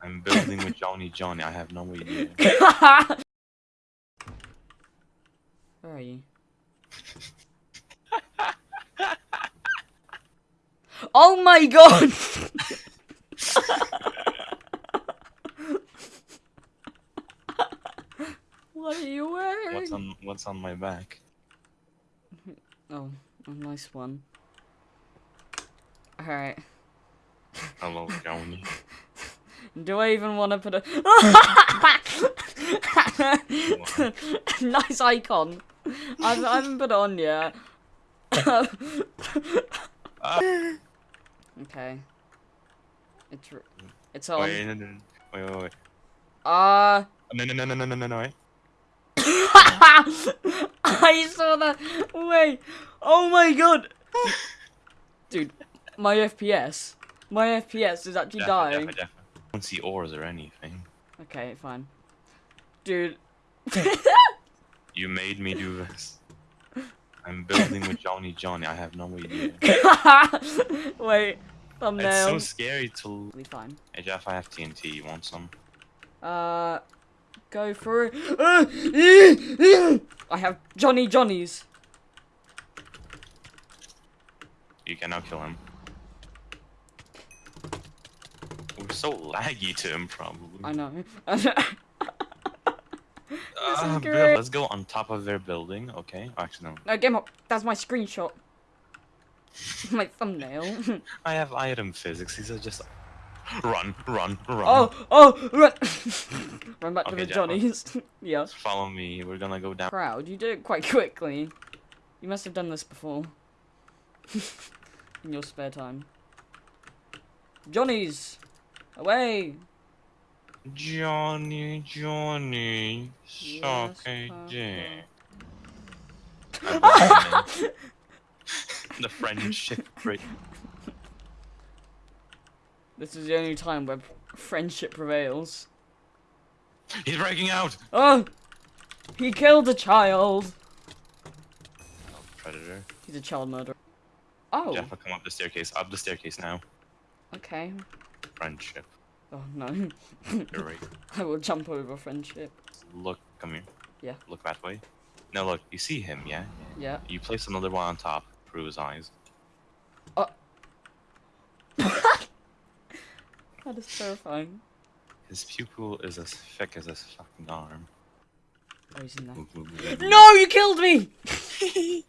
I'm building with Johnny Johnny. I have no idea. Where are you? oh my god! what are you wearing? What's on What's on my back? Oh, a nice one. Alright. Hello, Johnny. Do I even want to put a nice icon? I I haven't put it on yet. okay. It's it's on. Wait, no, no, no. wait, wait, wait. Uh No, no, no, no, no, no, no, no. Wait. I saw that. Wait. Oh my god. Dude, my FPS. My FPS is actually Defo, dying. defo, defo. I don't see ores or anything. Okay, fine. Dude. You made me do this. I'm building with Johnny Johnny. I have no idea. Wait. Thumbnail. It's so scary to. Be fine. Hey Jeff, I have TNT. You want some? Uh, go for it. I have Johnny Johnny's. You cannot kill him. We're so laggy to him, probably. I know. Ah, Bill, great. let's go on top of their building, okay? Actually, no. no, game up. That's my screenshot. my thumbnail. I have item physics. These are just run, run, run. oh, oh, run. run back to the Jack, Johnnies. yeah. Follow me. We're gonna go down. Proud. You did it quite quickly. You must have done this before. In your spare time. Johnny's! Away! Johnny, Johnny, suck Yes, a dick. I love him. the friendship break. This is the only time where friendship prevails. He's breaking out. Oh! He killed a child! Oh, predator. He's a child murderer. Oh, Jeff, I'll come up the staircase. Up the staircase now. Okay. Friendship. Oh no. You're right. I will jump over friendship. Look, come here. Yeah. Look that way. No, look. You see him, yeah? Yeah. You place another one on top through his eyes. Oh. That is terrifying. His pupil is as thick as his fucking arm. Oh, he's in there. No, you killed me!